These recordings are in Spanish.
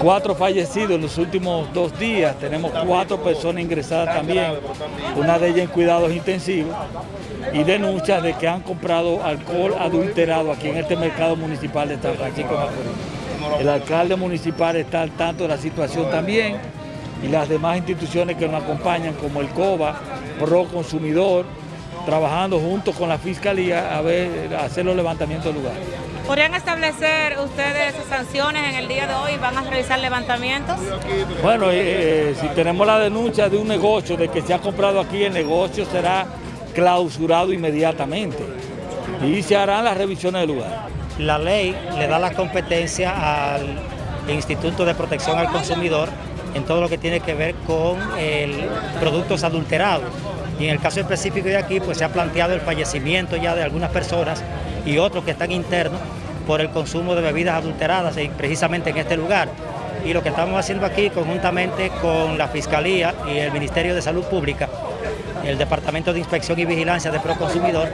Cuatro fallecidos en los últimos dos días, tenemos cuatro personas ingresadas también, una de ellas en cuidados intensivos, y denuncias de que han comprado alcohol adulterado aquí en este mercado municipal de San Francisco Macorís. El alcalde municipal está al tanto de la situación también, y las demás instituciones que nos acompañan, como el COBA, Pro Consumidor, trabajando junto con la Fiscalía a, ver, a hacer los levantamientos del lugar. ¿Podrían establecer ustedes sanciones en el día de hoy? ¿Van a realizar levantamientos? Bueno, eh, eh, si tenemos la denuncia de un negocio, de que se ha comprado aquí, el negocio será clausurado inmediatamente y se harán las revisiones del lugar. La ley le da la competencia al Instituto de Protección al Consumidor en todo lo que tiene que ver con el productos adulterados. Y en el caso específico de aquí, pues se ha planteado el fallecimiento ya de algunas personas y otros que están internos por el consumo de bebidas adulteradas precisamente en este lugar. Y lo que estamos haciendo aquí conjuntamente con la Fiscalía y el Ministerio de Salud Pública, el Departamento de Inspección y Vigilancia de Proconsumidor,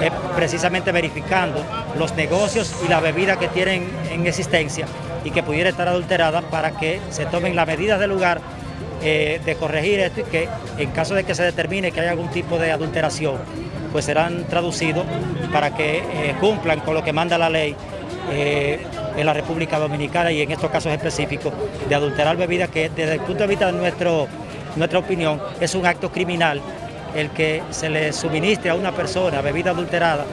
es precisamente verificando los negocios y las bebidas que tienen en existencia y que pudiera estar adulterada para que se tomen las medidas del lugar eh, de corregir esto y que en caso de que se determine que hay algún tipo de adulteración, pues serán traducidos para que eh, cumplan con lo que manda la ley eh, en la República Dominicana y en estos casos específicos de adulterar bebidas que desde el punto de vista de nuestro, nuestra opinión es un acto criminal el que se le suministre a una persona bebida adulterada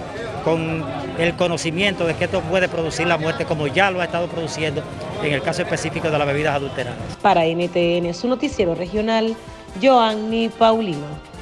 con el conocimiento de que esto puede producir la muerte como ya lo ha estado produciendo en el caso específico de las bebidas adulteradas. Para NTN, su noticiero regional, Joanny Paulino.